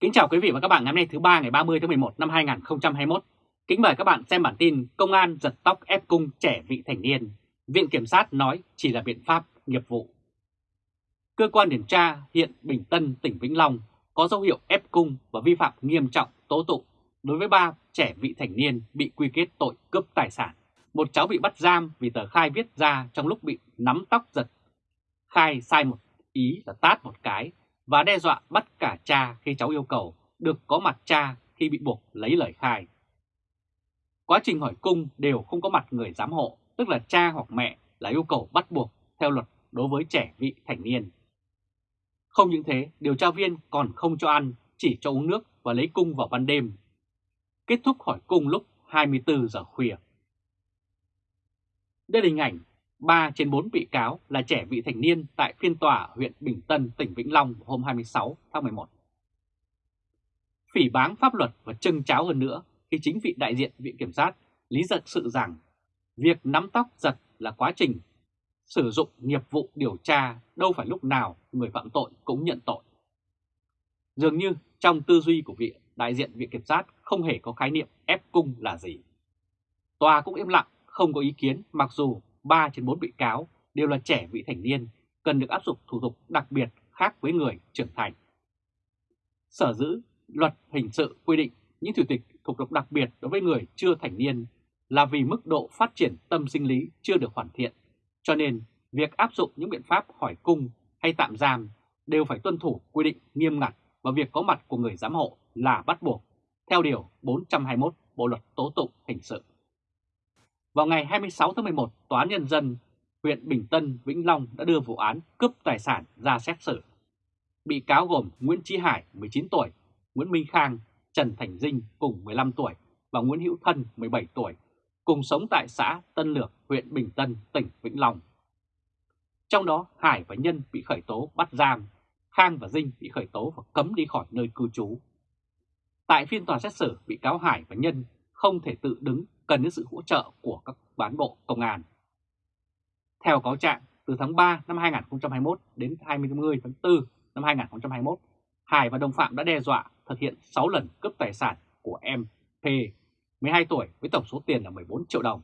Kính chào quý vị và các bạn ngày hôm nay thứ ba ngày 30 tháng 11 năm 2021. Kính mời các bạn xem bản tin Công an giật tóc ép cung trẻ vị thành niên. Viện Kiểm sát nói chỉ là biện pháp nghiệp vụ. Cơ quan điều tra hiện Bình Tân, tỉnh Vĩnh Long có dấu hiệu ép cung và vi phạm nghiêm trọng tố tụng đối với ba trẻ vị thành niên bị quy kết tội cướp tài sản. Một cháu bị bắt giam vì tờ khai viết ra trong lúc bị nắm tóc giật. Khai sai một ý là tát một cái và đe dọa bắt cả cha khi cháu yêu cầu được có mặt cha khi bị buộc lấy lời khai. Quá trình hỏi cung đều không có mặt người giám hộ, tức là cha hoặc mẹ là yêu cầu bắt buộc theo luật đối với trẻ vị thành niên. Không những thế, điều tra viên còn không cho ăn, chỉ cho uống nước và lấy cung vào ban đêm. Kết thúc hỏi cung lúc 24 giờ khuya. Đây là hình ảnh 3 trên 4 bị cáo là trẻ vị thành niên tại phiên tòa huyện Bình Tân, tỉnh Vĩnh Long hôm 26 tháng 11. Phỉ báng pháp luật và trưng cháo hơn nữa khi chính vị đại diện Viện Kiểm sát lý giật sự rằng việc nắm tóc giật là quá trình sử dụng nghiệp vụ điều tra đâu phải lúc nào người phạm tội cũng nhận tội. Dường như trong tư duy của vị đại diện Viện Kiểm sát không hề có khái niệm ép cung là gì. Tòa cũng im lặng, không có ý kiến mặc dù 3 trên 4 bị cáo đều là trẻ vị thành niên, cần được áp dụng thủ tục đặc biệt khác với người trưởng thành. Sở dữ luật hình sự quy định những thủ tục thủ tục đặc biệt đối với người chưa thành niên là vì mức độ phát triển tâm sinh lý chưa được hoàn thiện, cho nên việc áp dụng những biện pháp hỏi cung hay tạm giam đều phải tuân thủ quy định nghiêm ngặt và việc có mặt của người giám hộ là bắt buộc, theo Điều 421 Bộ Luật Tố Tụng Hình sự. Vào ngày 26 tháng 11, Tòa án Nhân dân huyện Bình Tân, Vĩnh Long đã đưa vụ án cướp tài sản ra xét xử. Bị cáo gồm Nguyễn Trí Hải, 19 tuổi, Nguyễn Minh Khang, Trần Thành Dinh cùng 15 tuổi và Nguyễn Hữu Thân, 17 tuổi, cùng sống tại xã Tân Lược, huyện Bình Tân, tỉnh Vĩnh Long. Trong đó, Hải và Nhân bị khởi tố bắt giam, Khang và Dinh bị khởi tố và cấm đi khỏi nơi cư trú. Tại phiên tòa xét xử, bị cáo Hải và Nhân không thể tự đứng cần đến sự hỗ trợ của các bán bộ công an. Theo cáo trạng, từ tháng 3 năm 2021 đến 20 tháng 4 năm 2021, Hải và đồng phạm đã đe dọa thực hiện 6 lần cướp tài sản của em P, 12 tuổi với tổng số tiền là 14 triệu đồng.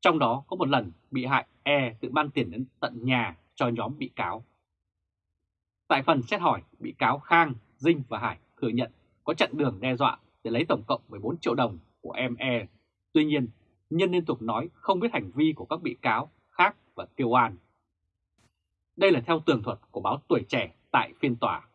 Trong đó có một lần bị hại E tự ban tiền đến tận nhà cho nhóm bị cáo. Tại phần xét hỏi, bị cáo Khang, Dinh và Hải thừa nhận có chặn đường đe dọa để lấy tổng cộng 14 triệu đồng của em E Tuy nhiên, Nhân liên tục nói không biết hành vi của các bị cáo khác và kêu an. Đây là theo tường thuật của báo Tuổi Trẻ tại phiên tòa.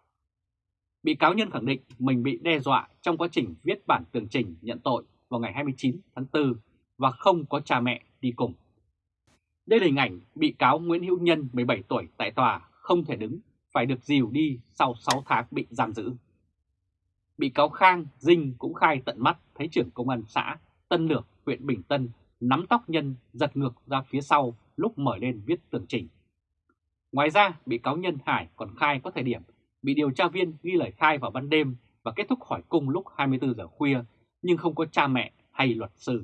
Bị cáo Nhân khẳng định mình bị đe dọa trong quá trình viết bản tường trình nhận tội vào ngày 29 tháng 4 và không có cha mẹ đi cùng. Đây là hình ảnh bị cáo Nguyễn Hữu Nhân 17 tuổi tại tòa không thể đứng, phải được dìu đi sau 6 tháng bị giam giữ. Bị cáo Khang, Dinh cũng khai tận mắt thấy trưởng công an xã Tân Lược, huyện Bình Tân nắm tóc nhân giật ngược ra phía sau lúc mở lên viết tường trình. Ngoài ra, bị cáo Nhân Hải còn khai có thời điểm bị điều tra viên ghi lời khai vào ban đêm và kết thúc hỏi cung lúc 24 giờ khuya nhưng không có cha mẹ hay luật sư.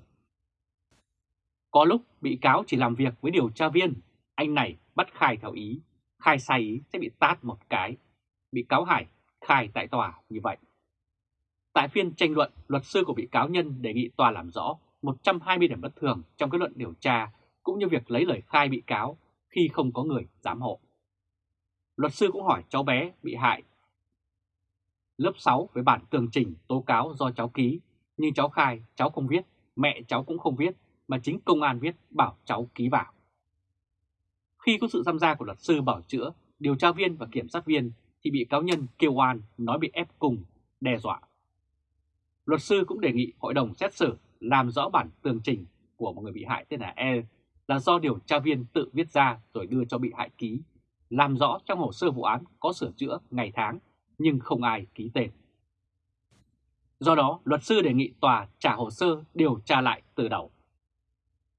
Có lúc bị cáo chỉ làm việc với điều tra viên, anh này bắt khai theo ý, khai sai ý sẽ bị tát một cái. Bị cáo Hải khai tại tòa như vậy. Tại phiên tranh luận, luật sư của bị cáo Nhân đề nghị tòa làm rõ 120 điểm bất thường trong kết luận điều tra cũng như việc lấy lời khai bị cáo khi không có người giám hộ. Luật sư cũng hỏi cháu bé bị hại lớp 6 với bản tường trình tố cáo do cháu ký, nhưng cháu khai cháu không viết, mẹ cháu cũng không viết, mà chính công an viết bảo cháu ký vào. Khi có sự tham gia của luật sư bảo chữa, điều tra viên và kiểm sát viên thì bị cáo nhân kêu oan nói bị ép cùng, đe dọa. Luật sư cũng đề nghị hội đồng xét xử làm rõ bản tường trình của một người bị hại tên là E là do điều tra viên tự viết ra rồi đưa cho bị hại ký, làm rõ trong hồ sơ vụ án có sửa chữa ngày tháng nhưng không ai ký tên. Do đó, luật sư đề nghị tòa trả hồ sơ điều tra lại từ đầu.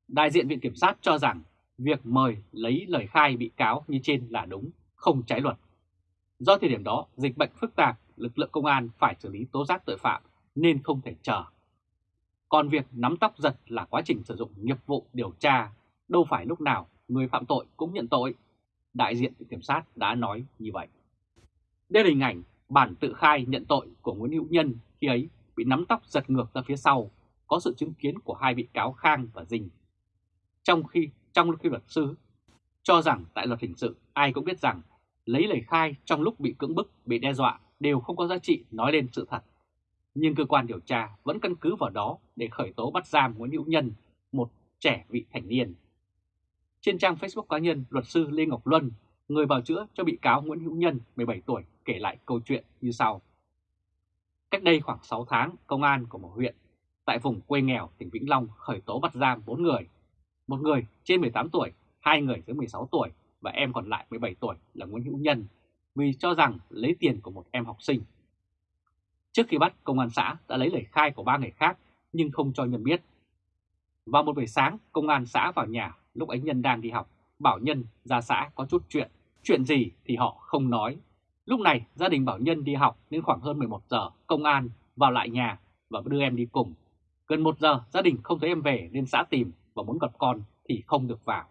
Đại diện Viện Kiểm sát cho rằng việc mời lấy lời khai bị cáo như trên là đúng, không trái luật. Do thời điểm đó, dịch bệnh phức tạp, lực lượng công an phải xử lý tố giác tội phạm nên không thể chờ. Còn việc nắm tóc giật là quá trình sử dụng nghiệp vụ điều tra, đâu phải lúc nào người phạm tội cũng nhận tội. Đại diện Viện Kiểm sát đã nói như vậy. Đây là hình ảnh bản tự khai nhận tội của Nguyễn Hữu Nhân khi ấy bị nắm tóc giật ngược ra phía sau, có sự chứng kiến của hai bị cáo Khang và Dinh. Trong khi trong khi luật sư cho rằng tại luật hình sự ai cũng biết rằng lấy lời khai trong lúc bị cưỡng bức, bị đe dọa đều không có giá trị nói lên sự thật. Nhưng cơ quan điều tra vẫn căn cứ vào đó để khởi tố bắt giam Nguyễn Hữu Nhân, một trẻ vị thành niên. Trên trang Facebook cá nhân, luật sư Lê Ngọc Luân, người bào chữa cho bị cáo Nguyễn Hữu Nhân 17 tuổi kể lại câu chuyện như sau. Cách đây khoảng 6 tháng, công an của một huyện tại vùng quê nghèo tỉnh Vĩnh Long khởi tố bắt giam 4 người. Một người trên 18 tuổi, hai người dưới 16 tuổi và em còn lại 17 tuổi là Nguyễn Hữu Nhân vì cho rằng lấy tiền của một em học sinh. Trước khi bắt, công an xã đã lấy lời khai của ba người khác nhưng không cho Nhân biết. Vào một buổi sáng, công an xã vào nhà lúc ấy Nhân đang đi học, bảo Nhân ra xã có chút chuyện. Chuyện gì thì họ không nói. Lúc này gia đình bảo Nhân đi học nên khoảng hơn 11 giờ công an vào lại nhà và đưa em đi cùng. Gần 1 giờ gia đình không thấy em về nên xã tìm và muốn gặp con thì không được vào.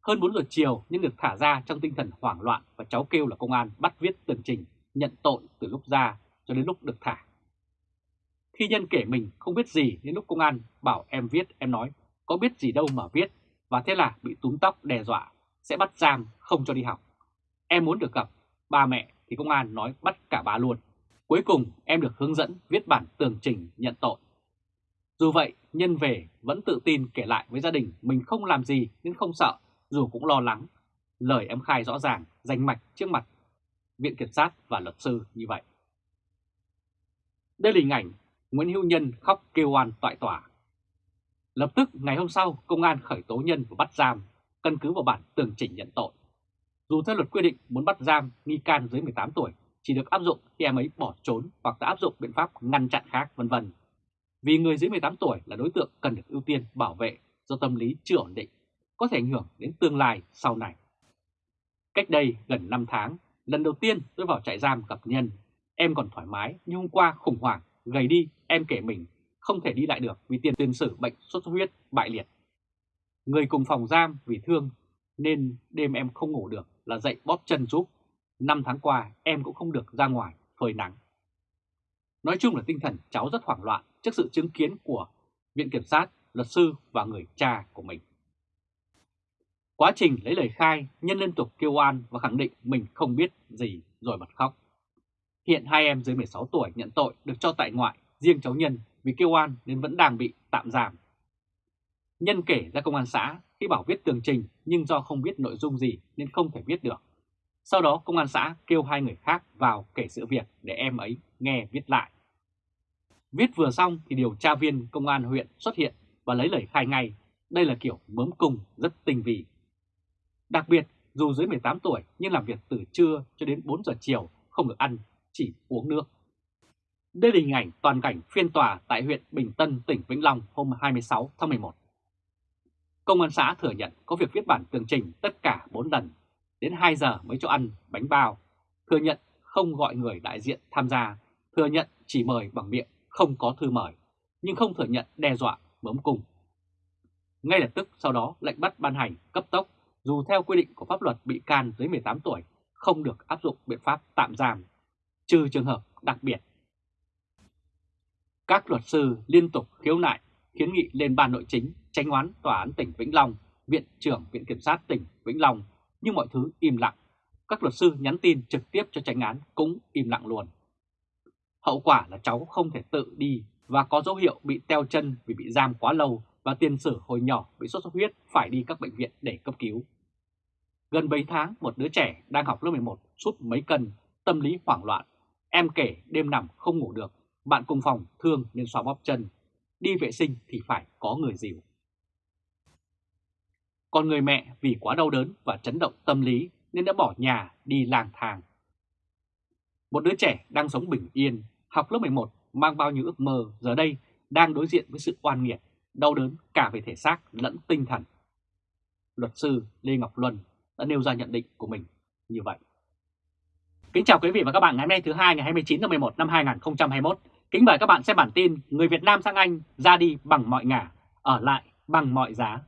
Hơn 4 giờ chiều nhưng được thả ra trong tinh thần hoảng loạn và cháu kêu là công an bắt viết tường trình nhận tội từ lúc ra cho đến lúc được thả. Khi nhân kể mình không biết gì đến lúc công an bảo em viết em nói có biết gì đâu mà viết và thế là bị túm tóc đe dọa sẽ bắt giam không cho đi học. Em muốn được gặp ba mẹ thì công an nói bắt cả ba luôn. Cuối cùng em được hướng dẫn viết bản tường trình nhận tội. Dù vậy, nhân về vẫn tự tin kể lại với gia đình mình không làm gì nên không sợ, dù cũng lo lắng. Lời em khai rõ ràng, danh mạch trước mặt Viện Kiểm sát và luật sư như vậy. Đây là hình ảnh Nguyễn Hữu Nhân khóc kêu oan tại tòa. Lập tức ngày hôm sau, công an khởi tố nhân và bắt giam, căn cứ vào bản tường trình nhận tội. Dù theo luật quy định muốn bắt giam nghi can dưới 18 tuổi chỉ được áp dụng khi em ấy bỏ trốn hoặc đã áp dụng biện pháp ngăn chặn khác vân vân. Vì người dưới 18 tuổi là đối tượng cần được ưu tiên bảo vệ do tâm lý chưa ổn định, có thể ảnh hưởng đến tương lai sau này. Cách đây gần 5 tháng, lần đầu tiên tôi vào trại giam gặp Nhân, em còn thoải mái nhưng hôm qua khủng hoảng, gầy đi, em kể mình không thể đi lại được vì tiền tiền sử bệnh sốt xuất huyết bại liệt. Người cùng phòng giam vì thương nên đêm em không ngủ được là dậy bóp chân giúp. Năm tháng qua em cũng không được ra ngoài phơi nắng. Nói chung là tinh thần cháu rất hoảng loạn trước sự chứng kiến của Viện Kiểm sát, luật sư và người cha của mình. Quá trình lấy lời khai, Nhân liên tục kêu oan và khẳng định mình không biết gì rồi bật khóc. Hiện hai em dưới 16 tuổi nhận tội được cho tại ngoại, riêng cháu Nhân vì kêu oan nên vẫn đang bị tạm giam. Nhân kể ra công an xã khi bảo viết tường trình nhưng do không biết nội dung gì nên không thể viết được. Sau đó công an xã kêu hai người khác vào kể sự việc để em ấy nghe viết lại. Viết vừa xong thì điều tra viên công an huyện xuất hiện và lấy lời khai ngay. Đây là kiểu mớm cung rất tinh vi. Đặc biệt, dù dưới 18 tuổi nhưng làm việc từ trưa cho đến 4 giờ chiều không được ăn, chỉ uống nước. Đây là hình ảnh toàn cảnh phiên tòa tại huyện Bình Tân, tỉnh Vĩnh Long hôm 26 tháng 11. Công an xã thừa nhận có việc viết bản tường trình tất cả 4 lần, đến 2 giờ mới cho ăn bánh bao, thừa nhận không gọi người đại diện tham gia, thừa nhận chỉ mời bằng miệng, không có thư mời, nhưng không thừa nhận đe dọa bấm cung. Ngay lập tức sau đó lệnh bắt ban hành cấp tốc, dù theo quy định của pháp luật bị can dưới 18 tuổi không được áp dụng biện pháp tạm giam, trừ trường hợp đặc biệt. Các luật sư liên tục khiếu nại, kiến nghị lên ban nội chính tranh oán Tòa án tỉnh Vĩnh Long, Viện trưởng Viện Kiểm sát tỉnh Vĩnh Long, nhưng mọi thứ im lặng. Các luật sư nhắn tin trực tiếp cho tranh án cũng im lặng luôn. Hậu quả là cháu không thể tự đi và có dấu hiệu bị teo chân vì bị giam quá lâu và tiền sử hồi nhỏ bị sốt xuất huyết phải đi các bệnh viện để cấp cứu. Gần 7 tháng, một đứa trẻ đang học lớp 11 sút mấy cân, tâm lý hoảng loạn. Em kể đêm nằm không ngủ được, bạn cùng phòng thương nên xoa bóp chân. Đi vệ sinh thì phải có người dìu. Còn người mẹ vì quá đau đớn và chấn động tâm lý nên đã bỏ nhà đi lang thang. Một đứa trẻ đang sống bình yên, học lớp 11 mang bao nhiêu ước mơ giờ đây đang đối diện với sự oan nghiệt, đau đớn cả về thể xác lẫn tinh thần. Luật sư Lê Ngọc Luân đã nêu ra nhận định của mình như vậy. Kính chào quý vị và các bạn ngày hôm nay thứ hai ngày 29 tháng 11 năm 2021. Kính mời các bạn xem bản tin Người Việt Nam sang Anh ra đi bằng mọi ngả, ở lại bằng mọi giá.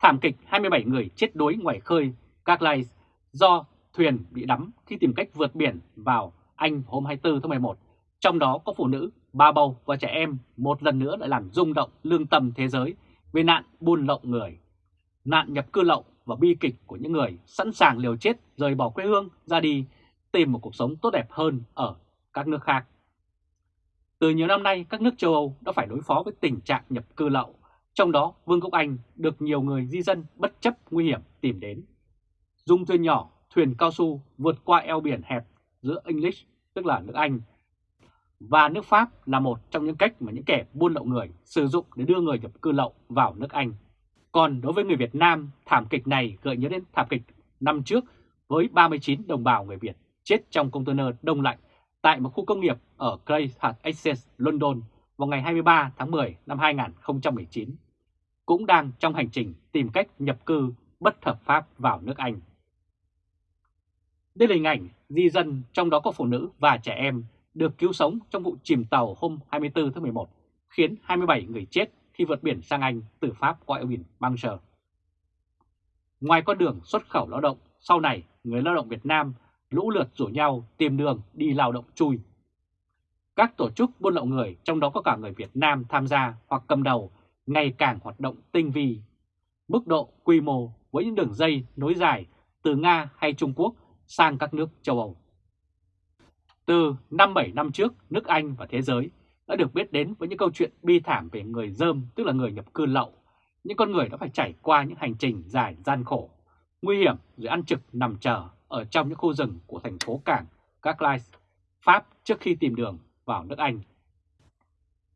Thảm kịch 27 người chết đuối ngoài khơi Các Lai do thuyền bị đắm khi tìm cách vượt biển vào Anh hôm 24 tháng 11, trong đó có phụ nữ, ba bầu và trẻ em một lần nữa lại làm rung động lương tâm thế giới về nạn buôn lậu người, nạn nhập cư lậu và bi kịch của những người sẵn sàng liều chết rời bỏ quê hương ra đi tìm một cuộc sống tốt đẹp hơn ở các nước khác. Từ nhiều năm nay, các nước châu Âu đã phải đối phó với tình trạng nhập cư lậu, trong đó Vương quốc Anh được nhiều người di dân bất chấp nguy hiểm tìm đến. Dùng thuyền nhỏ, thuyền cao su vượt qua eo biển hẹp giữa English, tức là nước Anh, và nước Pháp là một trong những cách mà những kẻ buôn lậu người sử dụng để đưa người nhập cư lậu vào nước Anh. Còn đối với người Việt Nam, thảm kịch này gợi nhớ đến thảm kịch năm trước với 39 đồng bào người Việt chết trong container đông lạnh tại một khu công nghiệp ở Greyhat Exchange, London vào ngày 23 tháng 10 năm 2019, cũng đang trong hành trình tìm cách nhập cư bất hợp pháp vào nước Anh. Đây là hình ảnh di dân trong đó có phụ nữ và trẻ em được cứu sống trong vụ chìm tàu hôm 24 tháng 11, khiến 27 người chết khi vượt biển sang Anh từ Pháp qua eo biển Manchester. Ngoài con đường xuất khẩu lao động, sau này người lao động Việt Nam lũ lượt rủ nhau tìm đường đi lao động chui. Các tổ chức buôn lậu người, trong đó có cả người Việt Nam tham gia hoặc cầm đầu, ngày càng hoạt động tinh vi. Mức độ quy mô với những đường dây nối dài từ Nga hay Trung Quốc sang các nước châu Âu. Từ 5-7 năm trước, nước Anh và thế giới đã được biết đến với những câu chuyện bi thảm về người dơm, tức là người nhập cư lậu. Những con người đã phải trải qua những hành trình dài gian khổ, nguy hiểm rồi ăn trực nằm chờ ở trong những khu rừng của thành phố cảng Carlisle, Pháp trước khi tìm đường vào nước Anh.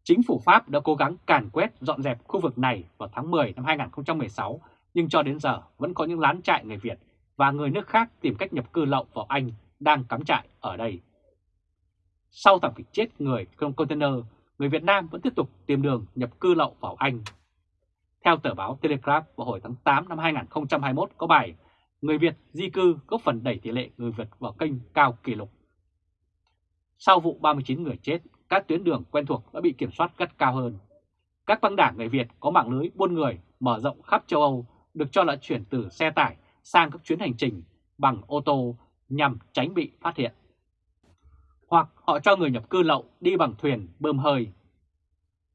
Chính phủ Pháp đã cố gắng càn quét dọn dẹp khu vực này vào tháng 10 năm 2016, nhưng cho đến giờ vẫn có những lán trại người Việt và người nước khác tìm cách nhập cư lậu vào Anh đang cắm trại ở đây. Sau thảm kịch chết người trong container, người Việt Nam vẫn tiếp tục tìm đường nhập cư lậu vào Anh. Theo tờ báo Telegraph vào hồi tháng 8 năm 2021 có bài Người Việt di cư góp phần đẩy tỷ lệ người Việt vào kênh cao kỷ lục. Sau vụ 39 người chết, các tuyến đường quen thuộc đã bị kiểm soát gắt cao hơn. Các băng đảng người Việt có mạng lưới buôn người mở rộng khắp châu Âu được cho là chuyển từ xe tải sang các chuyến hành trình bằng ô tô nhằm tránh bị phát hiện. Hoặc họ cho người nhập cư lậu đi bằng thuyền bơm hơi.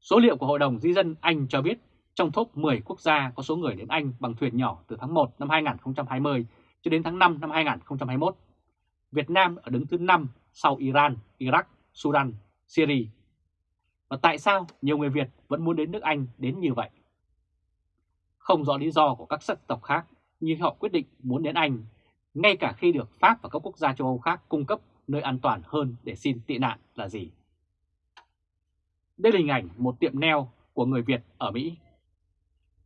Số liệu của Hội đồng Di dân Anh cho biết trong top 10 quốc gia có số người đến Anh bằng thuyền nhỏ từ tháng 1 năm 2020 cho đến tháng 5 năm 2021. Việt Nam ở đứng thứ 5 sau Iran, Iraq, Sudan, Syria. Và tại sao nhiều người Việt vẫn muốn đến nước Anh đến như vậy? Không rõ lý do của các sắc tộc khác, nhưng họ quyết định muốn đến Anh, ngay cả khi được Pháp và các quốc gia châu Âu khác cung cấp nơi an toàn hơn để xin tị nạn là gì? Đây là hình ảnh một tiệm neo của người Việt ở Mỹ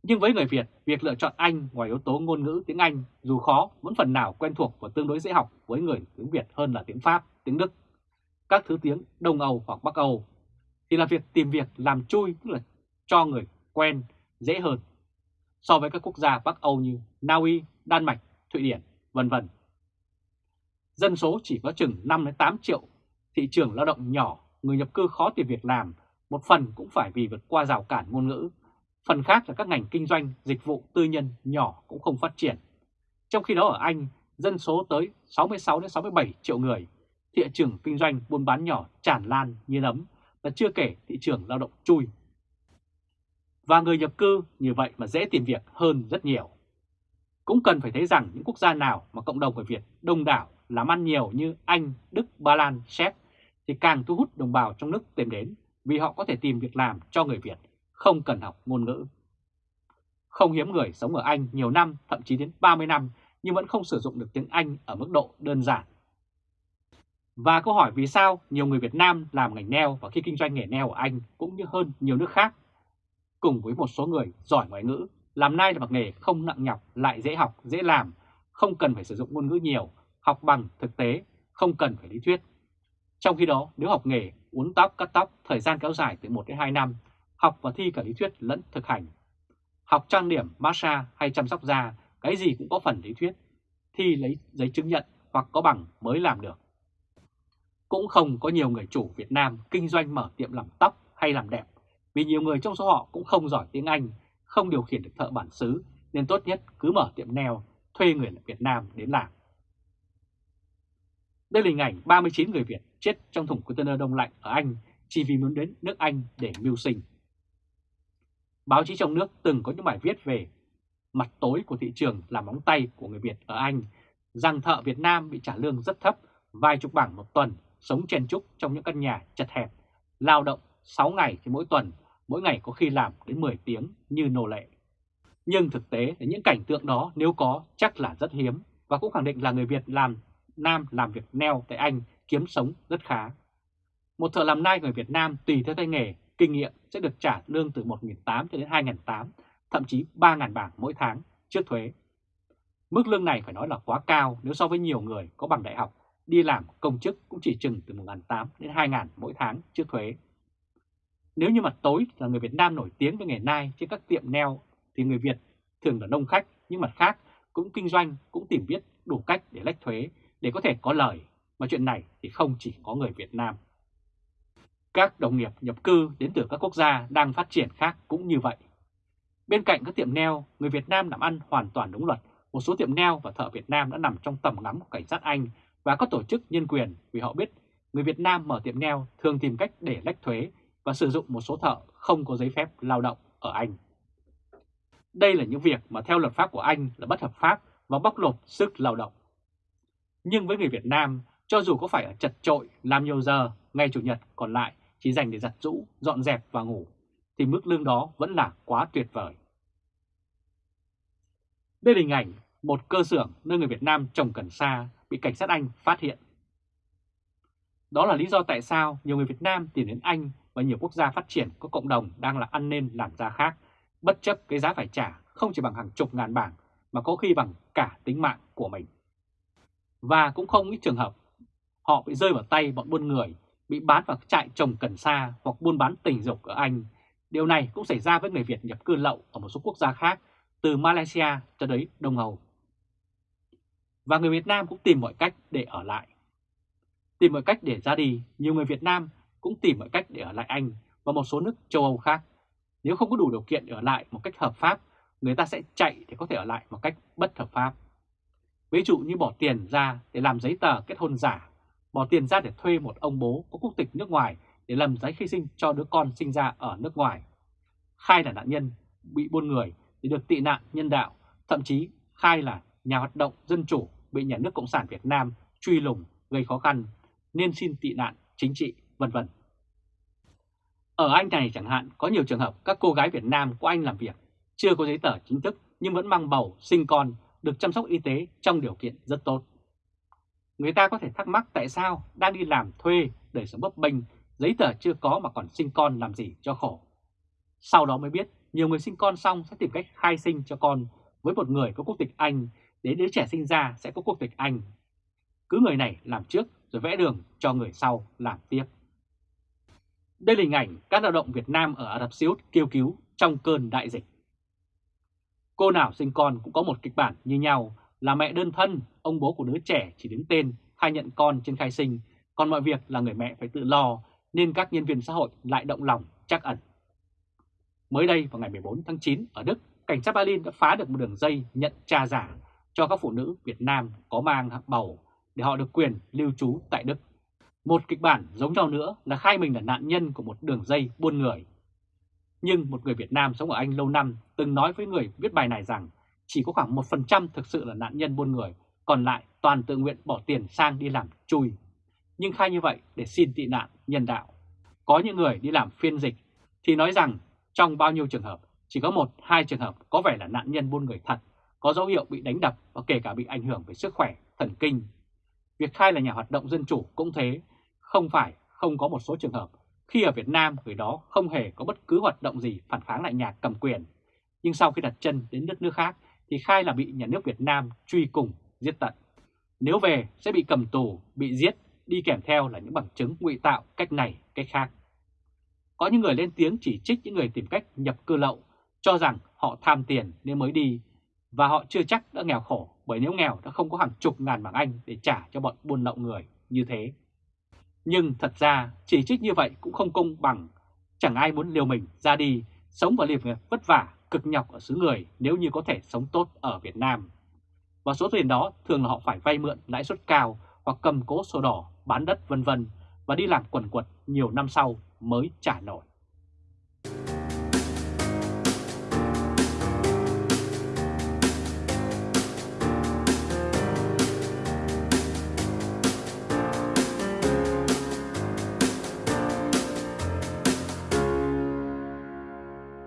nhưng với người Việt, việc lựa chọn Anh ngoài yếu tố ngôn ngữ tiếng Anh dù khó vẫn phần nào quen thuộc và tương đối dễ học với người tiếng Việt hơn là tiếng Pháp, tiếng Đức, các thứ tiếng Đông Âu hoặc Bắc Âu, thì là việc tìm việc làm chui tức là cho người quen dễ hơn so với các quốc gia Bắc Âu như Na Uy, Đan Mạch, Thụy Điển, vân vân. Dân số chỉ có chừng 5 đến 8 triệu, thị trường lao động nhỏ, người nhập cư khó tìm việc làm, một phần cũng phải vì vượt qua rào cản ngôn ngữ Phần khác là các ngành kinh doanh, dịch vụ tư nhân nhỏ cũng không phát triển. Trong khi đó ở Anh, dân số tới 66 đến 67 triệu người, thị trường kinh doanh buôn bán nhỏ tràn lan như nấm và chưa kể thị trường lao động chui. Và người nhập cư như vậy mà dễ tìm việc hơn rất nhiều. Cũng cần phải thấy rằng những quốc gia nào mà cộng đồng người Việt đông đảo làm ăn nhiều như Anh, Đức, Ba Lan, Séc thì càng thu hút đồng bào trong nước tìm đến vì họ có thể tìm việc làm cho người Việt không cần học ngôn ngữ. Không hiếm người sống ở Anh nhiều năm, thậm chí đến 30 năm, nhưng vẫn không sử dụng được tiếng Anh ở mức độ đơn giản. Và câu hỏi vì sao nhiều người Việt Nam làm ngành neo và khi kinh doanh nghề neo ở Anh cũng như hơn nhiều nước khác, cùng với một số người giỏi ngoại ngữ, làm nay là một nghề không nặng nhọc, lại dễ học, dễ làm, không cần phải sử dụng ngôn ngữ nhiều, học bằng thực tế, không cần phải lý thuyết. Trong khi đó, nếu học nghề uốn tóc, cắt tóc, thời gian kéo dài từ 1 đến 2 năm học và thi cả lý thuyết lẫn thực hành. Học trang điểm, massage hay chăm sóc da, cái gì cũng có phần lý thuyết. Thi lấy giấy chứng nhận hoặc có bằng mới làm được. Cũng không có nhiều người chủ Việt Nam kinh doanh mở tiệm làm tóc hay làm đẹp, vì nhiều người trong số họ cũng không giỏi tiếng Anh, không điều khiển được thợ bản xứ, nên tốt nhất cứ mở tiệm nail, thuê người Việt Nam đến làm. Đây là hình ảnh 39 người Việt chết trong thùng container đông lạnh ở Anh chỉ vì muốn đến nước Anh để mưu sinh. Báo chí trong nước từng có những bài viết về mặt tối của thị trường làm móng tay của người Việt ở Anh, rằng thợ Việt Nam bị trả lương rất thấp, vài chục bảng một tuần, sống chen chúc trong những căn nhà chật hẹp, lao động 6 ngày trên mỗi tuần, mỗi ngày có khi làm đến 10 tiếng như nô lệ. Nhưng thực tế là những cảnh tượng đó nếu có chắc là rất hiếm và cũng khẳng định là người Việt làm Nam làm việc neo tại Anh kiếm sống rất khá. Một thợ làm nai người Việt Nam tùy theo tay nghề, kinh nghiệm sẽ được trả lương từ 1.800 cho đến 2.800, thậm chí 3.000 bảng mỗi tháng trước thuế. Mức lương này phải nói là quá cao nếu so với nhiều người có bằng đại học đi làm công chức cũng chỉ chừng từ 1.800 đến 2.000 mỗi tháng trước thuế. Nếu như mặt tối là người Việt Nam nổi tiếng với nghề nai trên các tiệm neo thì người Việt thường là đông khách nhưng mặt khác cũng kinh doanh cũng tìm biết đủ cách để lách thuế để có thể có lời mà chuyện này thì không chỉ có người Việt Nam. Các đồng nghiệp nhập cư đến từ các quốc gia đang phát triển khác cũng như vậy. Bên cạnh các tiệm neo, người Việt Nam làm ăn hoàn toàn đúng luật. Một số tiệm neo và thợ Việt Nam đã nằm trong tầm ngắm của cảnh sát Anh và các tổ chức nhân quyền vì họ biết người Việt Nam mở tiệm neo thường tìm cách để lách thuế và sử dụng một số thợ không có giấy phép lao động ở Anh. Đây là những việc mà theo luật pháp của Anh là bất hợp pháp và bóc lột sức lao động. Nhưng với người Việt Nam, cho dù có phải ở chật trội, làm nhiều giờ, ngày Chủ nhật còn lại chỉ dành để giặt rũ, dọn dẹp và ngủ, thì mức lương đó vẫn là quá tuyệt vời. Đây là hình ảnh một cơ xưởng nơi người Việt Nam trồng cần sa bị cảnh sát Anh phát hiện. Đó là lý do tại sao nhiều người Việt Nam tìm đến Anh và nhiều quốc gia phát triển có cộng đồng đang là ăn nên làm ra khác, bất chấp cái giá phải trả không chỉ bằng hàng chục ngàn bảng mà có khi bằng cả tính mạng của mình. Và cũng không ít trường hợp họ bị rơi vào tay bọn buôn người, bị bán vào trại trồng cần sa hoặc buôn bán tình dục ở Anh. Điều này cũng xảy ra với người Việt nhập cư lậu ở một số quốc gia khác, từ Malaysia cho đến Đông Âu. Và người Việt Nam cũng tìm mọi cách để ở lại. Tìm mọi cách để ra đi, nhiều người Việt Nam cũng tìm mọi cách để ở lại Anh và một số nước châu Âu khác. Nếu không có đủ điều kiện để ở lại một cách hợp pháp, người ta sẽ chạy để có thể ở lại một cách bất hợp pháp. Ví dụ như bỏ tiền ra để làm giấy tờ kết hôn giả, bỏ tiền ra để thuê một ông bố có quốc tịch nước ngoài để làm giấy khai sinh cho đứa con sinh ra ở nước ngoài. Khai là nạn nhân bị buôn người để được tị nạn nhân đạo, thậm chí khai là nhà hoạt động dân chủ bị nhà nước Cộng sản Việt Nam truy lùng gây khó khăn nên xin tị nạn chính trị, vân vân. Ở Anh này chẳng hạn có nhiều trường hợp các cô gái Việt Nam của Anh làm việc chưa có giấy tờ chính thức nhưng vẫn mang bầu, sinh con, được chăm sóc y tế trong điều kiện rất tốt. Người ta có thể thắc mắc tại sao đang đi làm thuê, đời sống bấp bênh, giấy tờ chưa có mà còn sinh con làm gì cho khổ. Sau đó mới biết nhiều người sinh con xong sẽ tìm cách khai sinh cho con với một người có quốc tịch Anh đến đứa trẻ sinh ra sẽ có quốc tịch Anh. Cứ người này làm trước rồi vẽ đường cho người sau làm tiếp. Đây là hình ảnh các lao động Việt Nam ở Ả Rập Xê Út kêu cứu trong cơn đại dịch. Cô nào sinh con cũng có một kịch bản như nhau là mẹ đơn thân, ông bố của đứa trẻ chỉ đứng tên khai nhận con trên khai sinh, còn mọi việc là người mẹ phải tự lo nên các nhân viên xã hội lại động lòng chắc ẩn. Mới đây vào ngày 14 tháng 9 ở Đức, cảnh sát Berlin đã phá được một đường dây nhận cha giả cho các phụ nữ Việt Nam có mang bầu để họ được quyền lưu trú tại Đức. Một kịch bản giống nhau nữa là khai mình là nạn nhân của một đường dây buôn người. Nhưng một người Việt Nam sống ở Anh lâu năm từng nói với người viết bài này rằng chỉ có khoảng 1% thực sự là nạn nhân buôn người, còn lại toàn tự nguyện bỏ tiền sang đi làm chui. Nhưng khai như vậy để xin tị nạn nhân đạo. Có những người đi làm phiên dịch thì nói rằng trong bao nhiêu trường hợp chỉ có một hai trường hợp có vẻ là nạn nhân buôn người thật, có dấu hiệu bị đánh đập và kể cả bị ảnh hưởng về sức khỏe, thần kinh. Việc khai là nhà hoạt động dân chủ cũng thế, không phải không có một số trường hợp khi ở Việt Nam người đó không hề có bất cứ hoạt động gì phản kháng lại nhà cầm quyền. Nhưng sau khi đặt chân đến đất nước khác thì khai là bị nhà nước Việt Nam truy cùng, giết tận. Nếu về sẽ bị cầm tù, bị giết, đi kèm theo là những bằng chứng ngụy tạo cách này, cách khác. Có những người lên tiếng chỉ trích những người tìm cách nhập cư lậu, cho rằng họ tham tiền nên mới đi, và họ chưa chắc đã nghèo khổ, bởi nếu nghèo đã không có hàng chục ngàn bảng Anh để trả cho bọn buôn lậu người như thế. Nhưng thật ra chỉ trích như vậy cũng không công bằng, chẳng ai muốn liều mình ra đi, sống và liệp vất vả, cực nhọc ở xứ người nếu như có thể sống tốt ở Việt Nam. Và số tiền đó thường là họ phải vay mượn lãi suất cao hoặc cầm cố sổ đỏ, bán đất vân vân và đi làm quần quật nhiều năm sau mới trả nổi.